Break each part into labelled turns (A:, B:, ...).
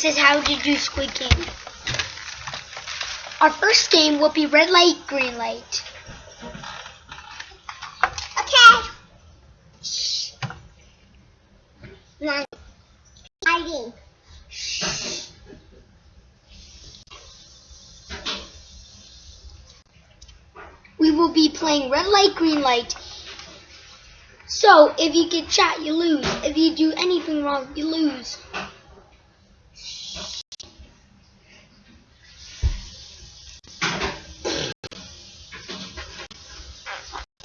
A: this is how to do Squid Game. Our first game will be red light, green light.
B: Okay. Shh. Nine. Hiding.
A: We will be playing red light, green light. So, if you get shot, you lose. If you do anything wrong, you lose.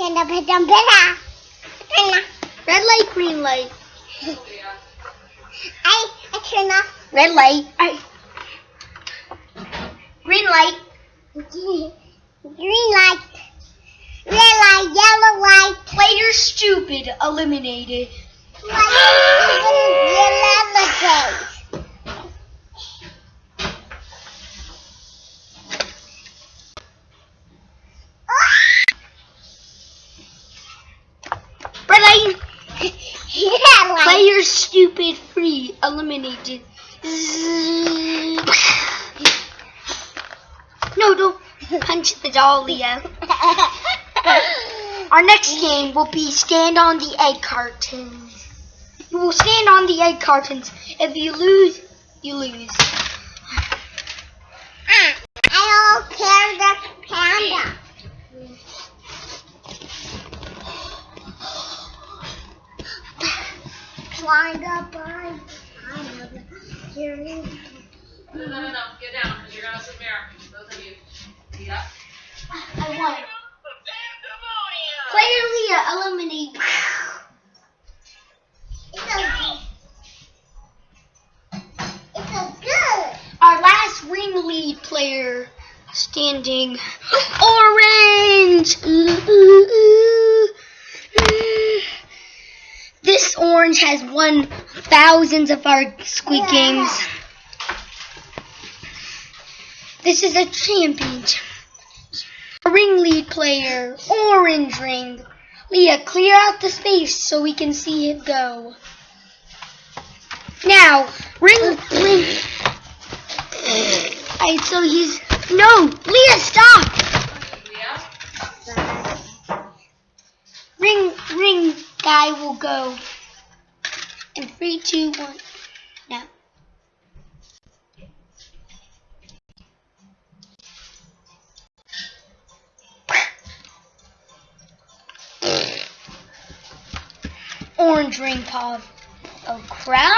B: Panda, panda, panda. Panda.
A: Red light, green light.
B: I, I turn off.
A: Red light. I, green light.
B: Green light. Red light, yellow light.
A: Player stupid eliminated.
B: Yellow light.
A: Red light.
B: Yeah, light.
A: Player stupid free eliminated. No, don't punch the doll, Leah. Our next game will be stand on the egg cartons. You will stand on the egg cartons. If you lose, you lose.
B: Climb up on. I. Here it is.
C: No, no, no, no. Get down, you're going to submit. Both of you. Yep.
A: I won. Player Leah eliminated.
B: It's so It's so good.
A: Our last ring lead player standing. Orange! Ooh, ooh, ooh. This orange has won thousands of our
B: squeak.
A: Games. This is a championship. A ring lead player. Orange ring. Leah, clear out the space so we can see it go. Now, ring, ring. Alright, so he's no, Leah, stop! Ring, ring guy will go. In three, two, one, now. Orange ring pop. Oh crap!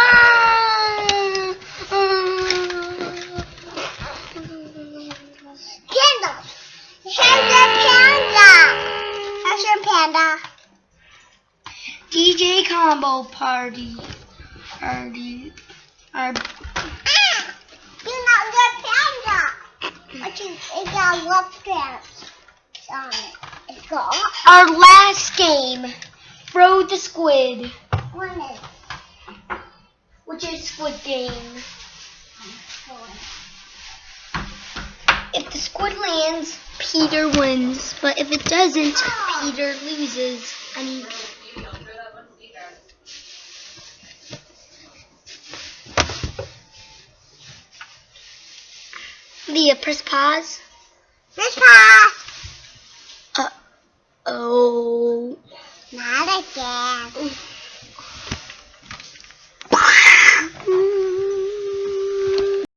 B: Panda. Panda, panda. That's your panda.
A: DJ combo party. Party. Our
B: Ah, you're not the panda. It got love on it. It's got
A: Our last game, throw the squid, which is Squid Game. If the squid lands, Peter wins. But if it doesn't, Peter loses. I mean,
C: You don't throw that one either.
A: Leah, press pause.
B: Miss Paw.
A: Uh oh.
B: Not again.